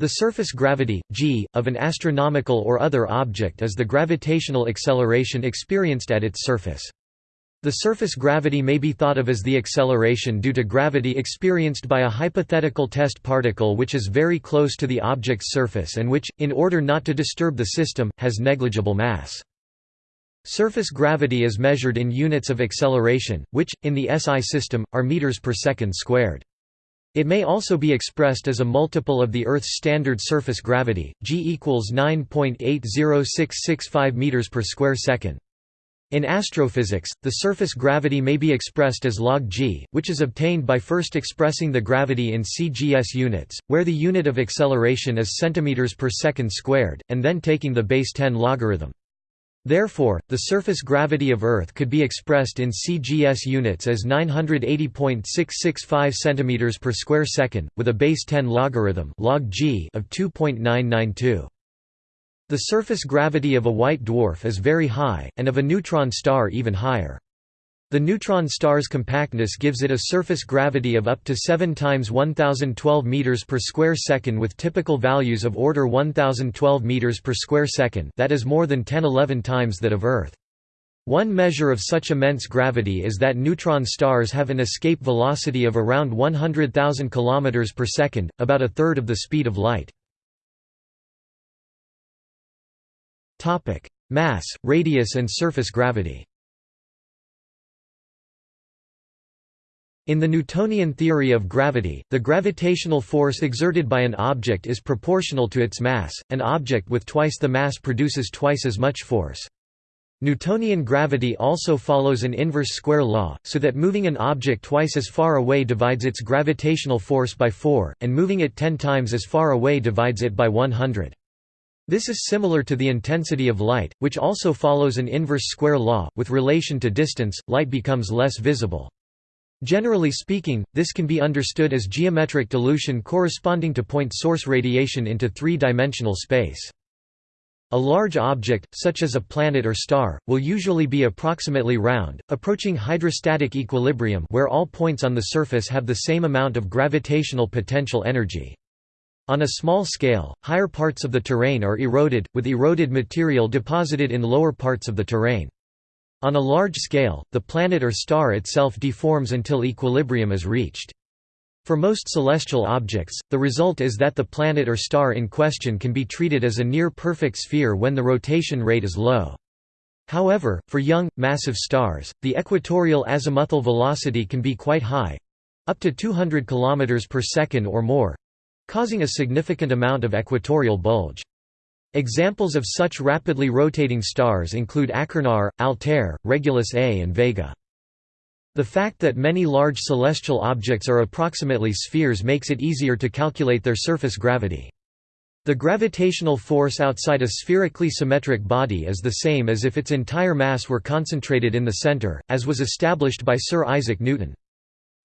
The surface gravity, g, of an astronomical or other object is the gravitational acceleration experienced at its surface. The surface gravity may be thought of as the acceleration due to gravity experienced by a hypothetical test particle which is very close to the object's surface and which, in order not to disturb the system, has negligible mass. Surface gravity is measured in units of acceleration, which, in the SI system, are meters per second squared. It may also be expressed as a multiple of the Earth's standard surface gravity, g equals 9.80665 meters per square second. In astrophysics, the surface gravity may be expressed as log g, which is obtained by first expressing the gravity in cgs units, where the unit of acceleration is centimeters per second squared, and then taking the base 10 logarithm. Therefore, the surface gravity of Earth could be expressed in CGS units as 980.665 cm per square second, with a base 10 logarithm log g of 2.992. The surface gravity of a white dwarf is very high, and of a neutron star even higher. The neutron star's compactness gives it a surface gravity of up to 7 times 1012 meters per square second with typical values of order 1012 meters per square second that is more than 10-11 times that of Earth. One measure of such immense gravity is that neutron stars have an escape velocity of around 100,000 km per second, about a third of the speed of light. Mass, radius and surface gravity In the Newtonian theory of gravity, the gravitational force exerted by an object is proportional to its mass, an object with twice the mass produces twice as much force. Newtonian gravity also follows an inverse square law, so that moving an object twice as far away divides its gravitational force by 4, and moving it 10 times as far away divides it by 100. This is similar to the intensity of light, which also follows an inverse square law. With relation to distance, light becomes less visible. Generally speaking, this can be understood as geometric dilution corresponding to point source radiation into three-dimensional space. A large object, such as a planet or star, will usually be approximately round, approaching hydrostatic equilibrium where all points on the surface have the same amount of gravitational potential energy. On a small scale, higher parts of the terrain are eroded, with eroded material deposited in lower parts of the terrain. On a large scale, the planet or star itself deforms until equilibrium is reached. For most celestial objects, the result is that the planet or star in question can be treated as a near-perfect sphere when the rotation rate is low. However, for young, massive stars, the equatorial azimuthal velocity can be quite high—up to 200 km per second or more—causing a significant amount of equatorial bulge. Examples of such rapidly rotating stars include Achernar, Altair, Regulus A and Vega. The fact that many large celestial objects are approximately spheres makes it easier to calculate their surface gravity. The gravitational force outside a spherically symmetric body is the same as if its entire mass were concentrated in the center, as was established by Sir Isaac Newton.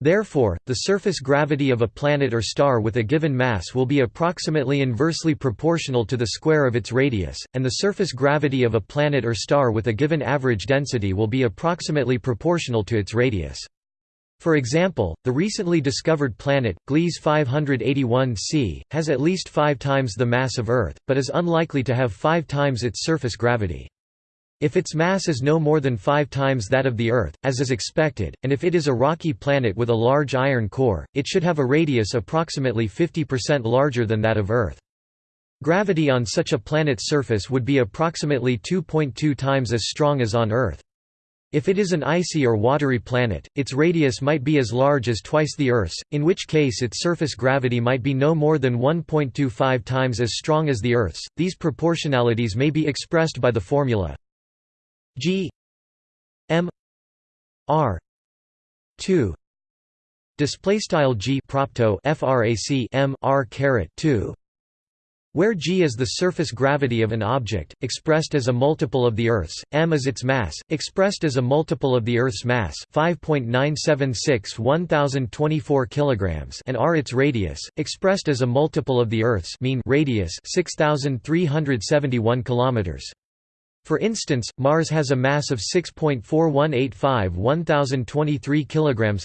Therefore, the surface gravity of a planet or star with a given mass will be approximately inversely proportional to the square of its radius, and the surface gravity of a planet or star with a given average density will be approximately proportional to its radius. For example, the recently discovered planet, Gliese 581c, has at least five times the mass of Earth, but is unlikely to have five times its surface gravity. If its mass is no more than five times that of the Earth, as is expected, and if it is a rocky planet with a large iron core, it should have a radius approximately 50% larger than that of Earth. Gravity on such a planet's surface would be approximately 2.2 times as strong as on Earth. If it is an icy or watery planet, its radius might be as large as twice the Earth's, in which case its surface gravity might be no more than 1.25 times as strong as the Earth's. These proportionalities may be expressed by the formula G M R two display style G propto frac M R caret 2 where g is the surface gravity of an object, expressed as a multiple of the Earth's, m is its mass, expressed as a multiple of the Earth's mass 5.976 1024 kg and r its radius, expressed as a multiple of the Earth's mean radius 6371 km. For instance, Mars has a mass of 6.4185 1023 kg.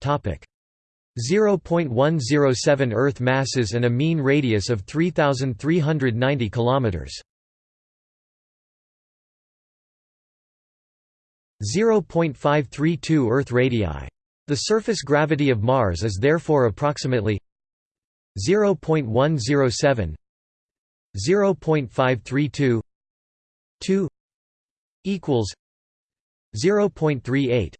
Topic 0.107 Earth masses and a mean radius of 3,390 km. 0.532 Earth radii. The surface gravity of Mars is therefore approximately 0.107 0.532 2 equals 0.38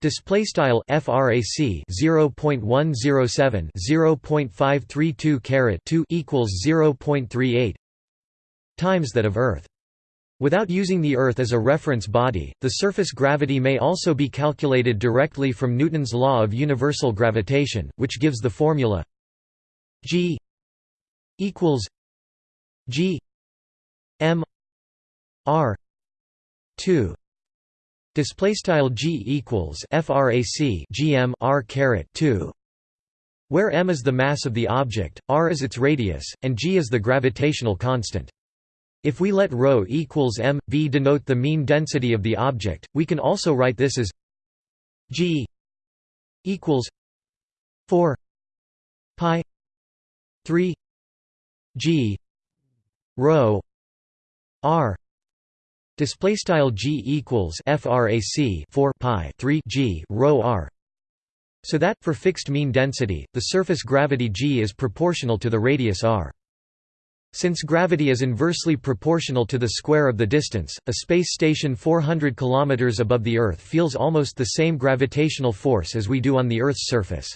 display style frac 0.107 0.532 caret 2 equals 0.38 times that of earth. Without using the Earth as a reference body, the surface gravity may also be calculated directly from Newton's law of universal gravitation, which gives the formula G equals G M R two display style G equals frac GM R caret 2 where m is the mass of the object, r is its radius, and g is the gravitational constant. If we let ρ equals m, v denote the mean density of the object, we can also write this as g equals 4 pi 3 g rho r display style g equals frac 4 pi 3 g rho r so that for fixed mean density the surface gravity g is proportional to the radius r since gravity is inversely proportional to the square of the distance, a space station 400 km above the Earth feels almost the same gravitational force as we do on the Earth's surface.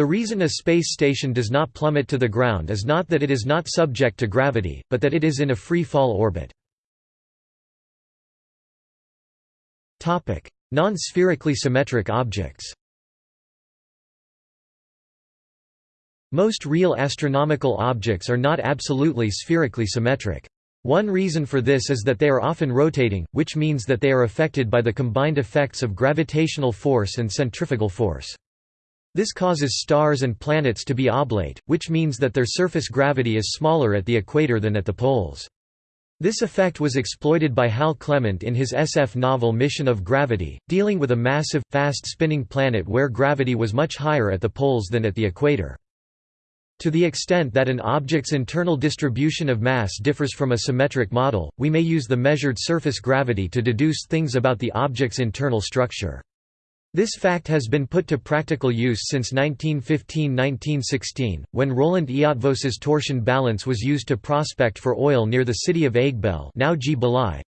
The reason a space station does not plummet to the ground is not that it is not subject to gravity, but that it is in a free-fall orbit. Non-spherically symmetric objects Most real astronomical objects are not absolutely spherically symmetric. One reason for this is that they are often rotating, which means that they are affected by the combined effects of gravitational force and centrifugal force. This causes stars and planets to be oblate, which means that their surface gravity is smaller at the equator than at the poles. This effect was exploited by Hal Clement in his SF novel Mission of Gravity, dealing with a massive, fast-spinning planet where gravity was much higher at the poles than at the equator. To the extent that an object's internal distribution of mass differs from a symmetric model, we may use the measured surface gravity to deduce things about the object's internal structure. This fact has been put to practical use since 1915–1916, when Roland Eötvös's torsion balance was used to prospect for oil near the city of Egbell now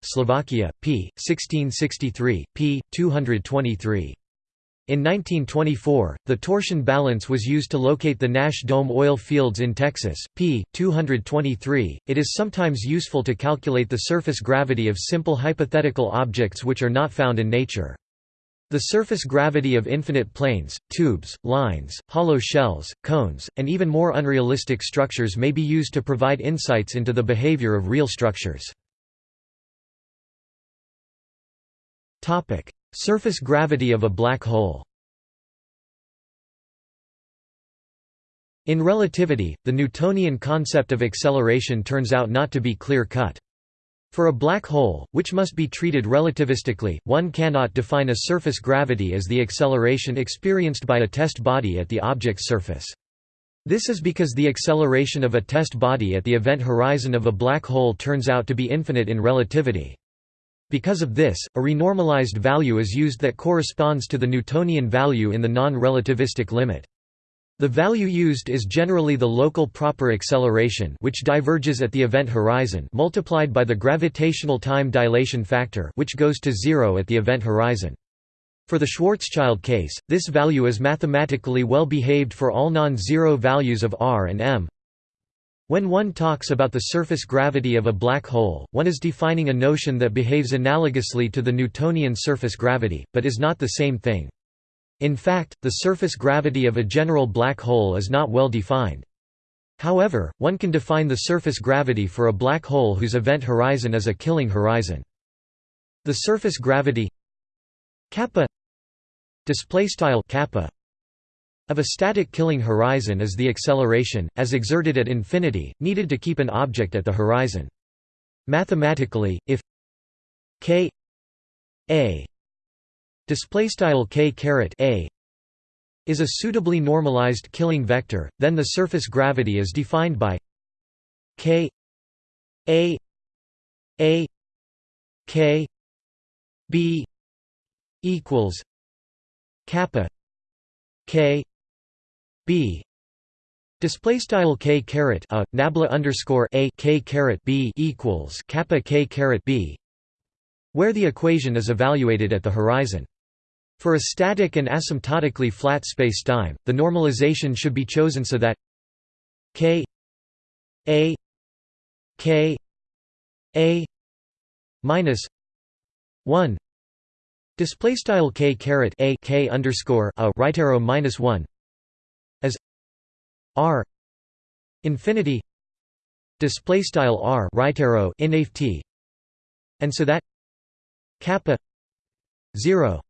Slovakia, p. 1663, p. 223. In 1924, the torsion balance was used to locate the Nash Dome oil fields in Texas, p. 223. It is sometimes useful to calculate the surface gravity of simple hypothetical objects which are not found in nature. The surface gravity of infinite planes, tubes, lines, hollow shells, cones, and even more unrealistic structures may be used to provide insights into the behavior of real structures. Surface gravity of a black hole In relativity, the Newtonian concept of acceleration turns out not to be clear-cut. For a black hole, which must be treated relativistically, one cannot define a surface gravity as the acceleration experienced by a test body at the object's surface. This is because the acceleration of a test body at the event horizon of a black hole turns out to be infinite in relativity. Because of this, a renormalized value is used that corresponds to the Newtonian value in the non-relativistic limit. The value used is generally the local proper acceleration which diverges at the event horizon multiplied by the gravitational time dilation factor which goes to zero at the event horizon. For the Schwarzschild case, this value is mathematically well behaved for all non-zero values of r and m, when one talks about the surface gravity of a black hole, one is defining a notion that behaves analogously to the Newtonian surface gravity, but is not the same thing. In fact, the surface gravity of a general black hole is not well defined. However, one can define the surface gravity for a black hole whose event horizon is a killing horizon. The surface gravity kappa display style kappa of a static killing horizon is the acceleration, as exerted at infinity, needed to keep an object at the horizon. Mathematically, if k a display style k caret a is a suitably normalized killing vector, then the surface gravity is defined by k a a k b equals kappa k b Display style k caret a nabla underscore a k caret b equals kappa k caret b, where the equation is evaluated at the horizon. For a static and asymptotically flat spacetime, the normalization should be chosen so that k a k a minus 1 display style k caret a k underscore a right arrow minus 1 as r infinity display style r right arrow and so that kappa 0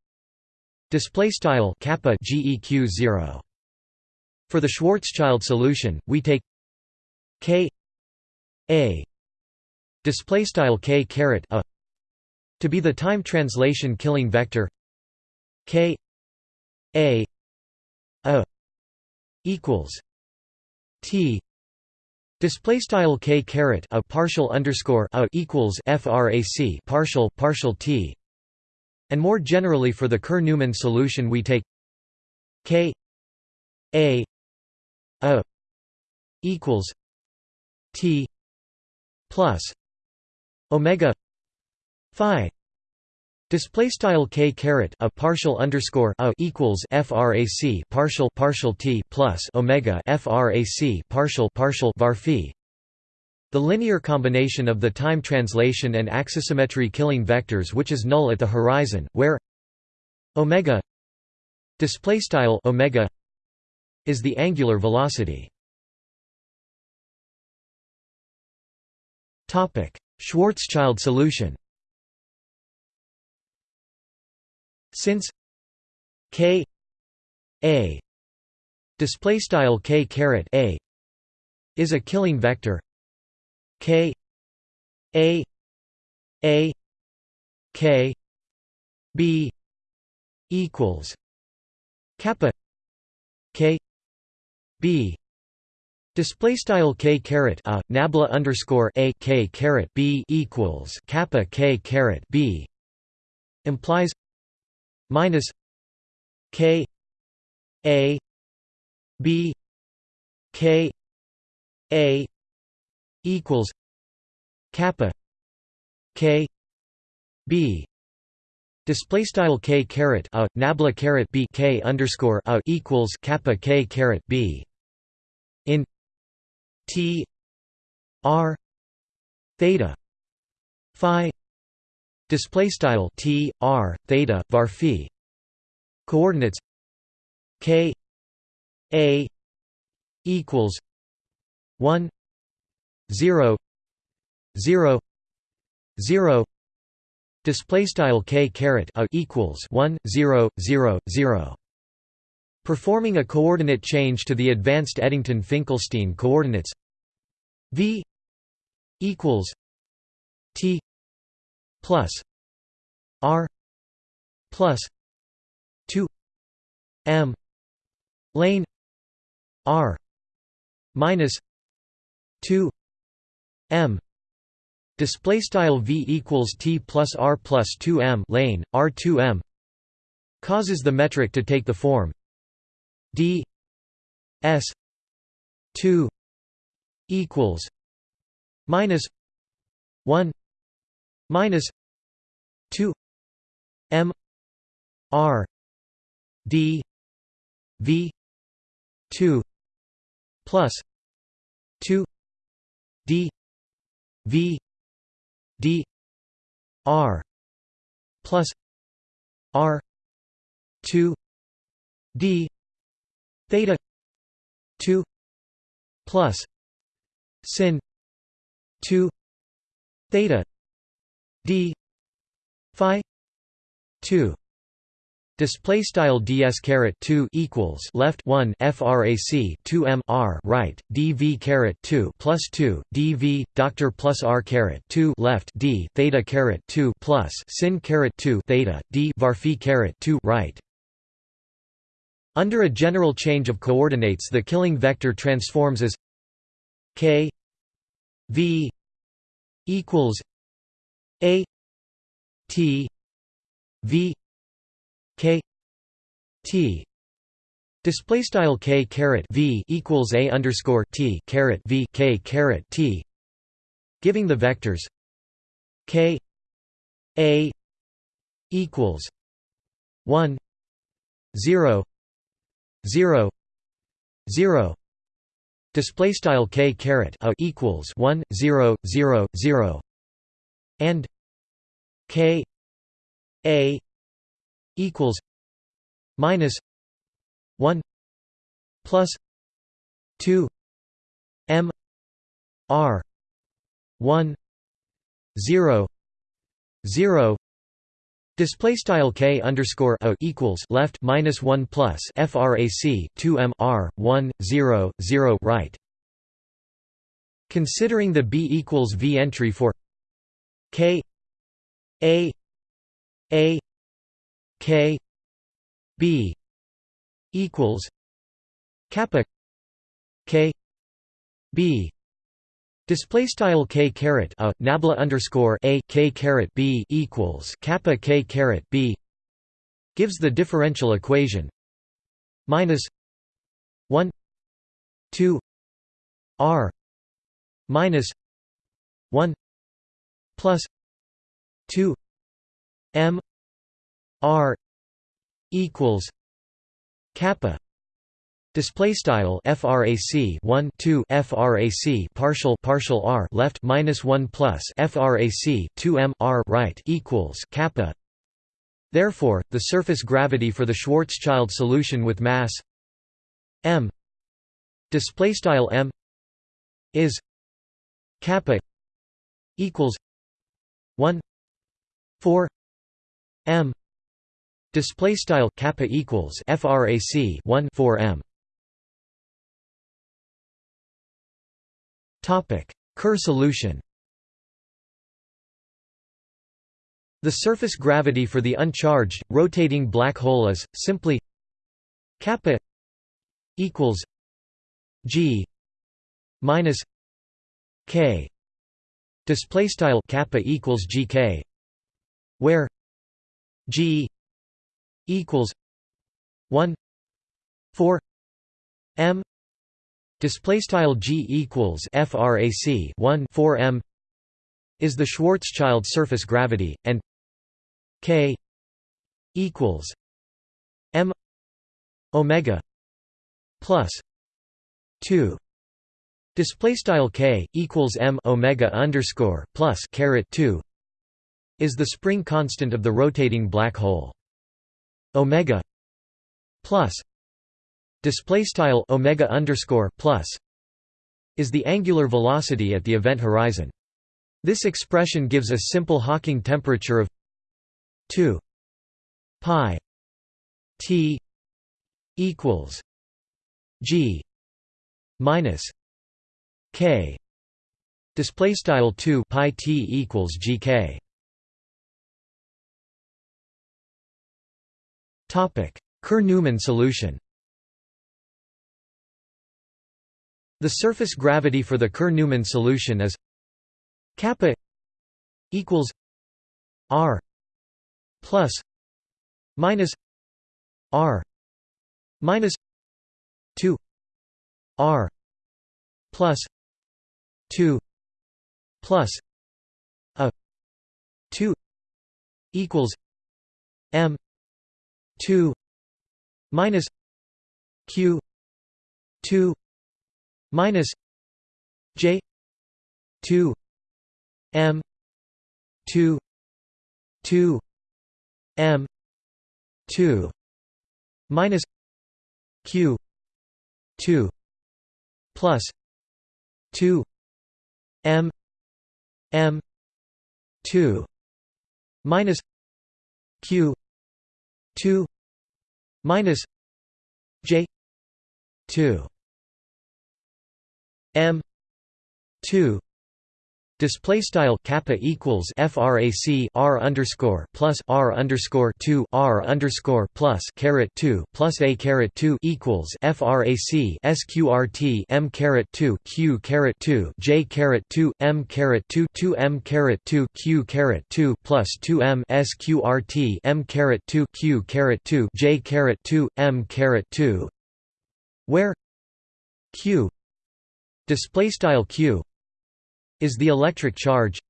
display style kappa geq 0 for the schwarzschild solution we take k a. Display style k caret a. To be the time translation killing vector k a a equals t. Display style k caret a partial underscore a equals frac partial partial t and more generally for the Kerr-Newman solution we take k a a equals t plus omega phi display style k caret a partial underscore a equals frac partial partial t plus omega frac partial partial var phi the linear combination of the time translation and axisymmetry killing vectors which is null at the horizon where omega omega is the angular velocity. Schwarzschild solution. Since k a display style k caret a is a killing vector k a a k b equals kappa k b. Display style k caret a nabla underscore a k caret b equals kappa k caret b implies minus k a b k a equals kappa k b. Display style k caret a nabla caret b k underscore a equals kappa k caret b. In T R theta phi. Display style t r theta var phi. Coordinates k a equals 1 0 0 0 display style k caret a equals 1 0 0 0 performing a coordinate change to the advanced Eddington-Finkelstein coordinates v equals t plus R plus two M lane R minus two M. Display style V equals T plus R plus two M lane R two M causes the metric to take the form D S two equals minus one minus 2 m r d v 2 plus 2 d v d r plus r 2 d theta 2 plus sin 2 theta d phi 2 display style ds caret 2 equals left 1 frac 2 m r right dv caret 2 plus 2 dv doctor plus r caret 2 left d theta caret 2 plus sin caret 2 theta d var phi caret 2 right. Under a general change of coordinates the killing vector transforms as k v equals a t v k t display style k caret v equals a underscore t caret v k caret t. Giving the vectors k a equals 1 0 0 0 display style k caret a equals 1 0 0 0 and k a equals minus 1 plus 2 m r 1 0 0 Display style k underscore a equals left minus one plus frac 2 m r 1 0 0 right. Considering the b equals v entry for k a a k b equals kappa k b. Display style k caret a nabla underscore a k caret b equals kappa k caret b gives the differential equation minus one two r minus one plus two m r equals kappa Display style frac 1 2 frac partial partial r left minus 1 plus frac 2 m r right equals kappa. Therefore, the surface gravity for the Schwarzschild solution with mass m display style m is kappa equals 1 4 m Display style kappa equals frac 1 4 m. Topic: Kerr solution. The surface gravity for the uncharged rotating black hole is simply kappa equals g minus k display style kappa equals gk where g equals 1 4 m display style g equals frac 1 4 m is the Schwarzschild surface gravity and k equals m omega plus 2 display style k equals m omega underscore plus caret 2 is the spring constant of the rotating black hole omega plus display style omega underscore plus is the angular velocity at the event horizon. This expression gives a simple Hawking temperature of 2 pi t equals g minus k display style 2 pi t equals gk Kerr–Newman solution. The surface gravity for the Kerr–Newman solution is kappa equals r plus minus r minus 2 r plus 2 plus a 2 equals m 2 minus q 2 minus j 2 m 2 2 m 2 minus q 2 plus 2 m m 2 minus q 2 minus j 2 m 2 Display style kappa equals frac r underscore plus r underscore two r underscore plus caret two plus a caret two equals frac sqrt m caret two q caret two j caret two m caret two two m caret two q caret two plus two m sqrt m caret two q caret two j caret two m caret two, where q display style q is the electric charge.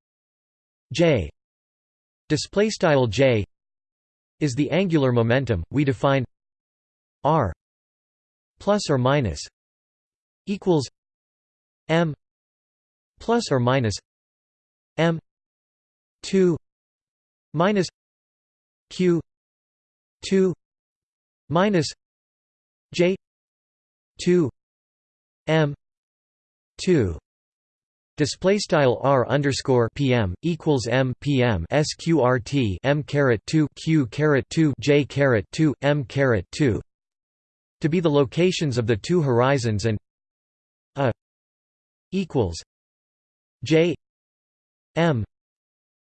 J. Display style J is the angular momentum we define R plus or minus equals M plus or minus M 2 minus Q 2 minus J 2 M 2 Display style r underscore pm equals m pm sqrt m caret two q caret two j caret two m caret two. To be the locations of the two horizons and a equals j m.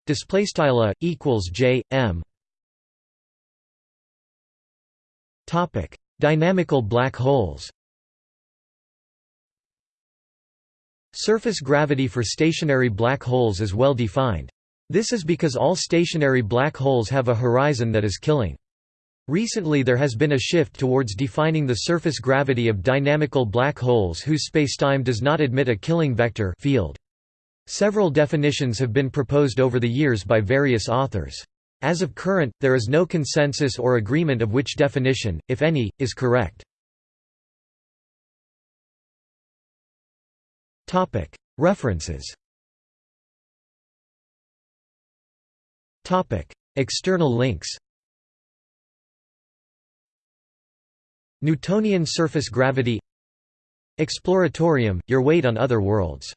Display style a equals j m. Topic. Dynamical black holes Surface gravity for stationary black holes is well defined. This is because all stationary black holes have a horizon that is killing. Recently there has been a shift towards defining the surface gravity of dynamical black holes whose spacetime does not admit a killing vector field. Several definitions have been proposed over the years by various authors. As of current, there is no consensus or agreement of which definition, if any, is correct. References. External links. Newtonian surface gravity. Exploratorium – Your weight on other worlds